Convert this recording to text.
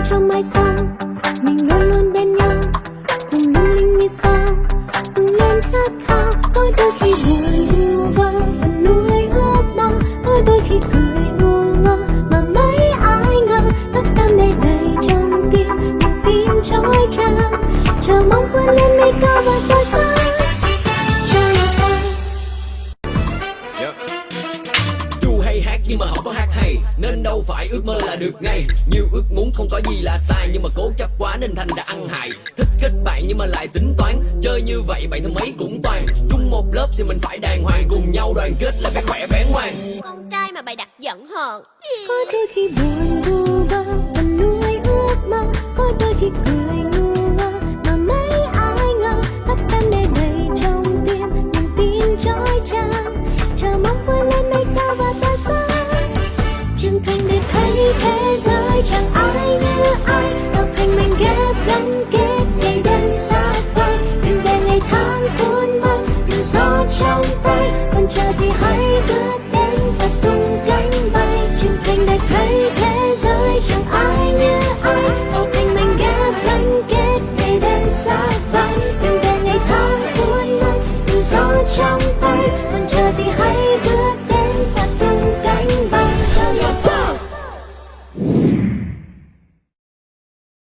nhau trong mai sau. Mình luôn luôn bên nhau, cùng lung linh như sao cùng lên khát khao có đôi khi buồn vu vơ phần núi ước mơ. Có đôi khi cười Nhưng mà họ có hát hay Nên đâu phải ước mơ là được ngay. Nhiều ước muốn không có gì là sai Nhưng mà cố chấp quá nên thành ra ăn hại. Thích kết bạn nhưng mà lại tính toán Chơi như vậy bạn thân mấy cũng toàn. Chung một lớp thì mình phải đàng hoàng Cùng nhau đoàn kết là bé khỏe bé ngoan. Con trai mà bày đặt giận hờn. Có đôi khi buồn vu thành để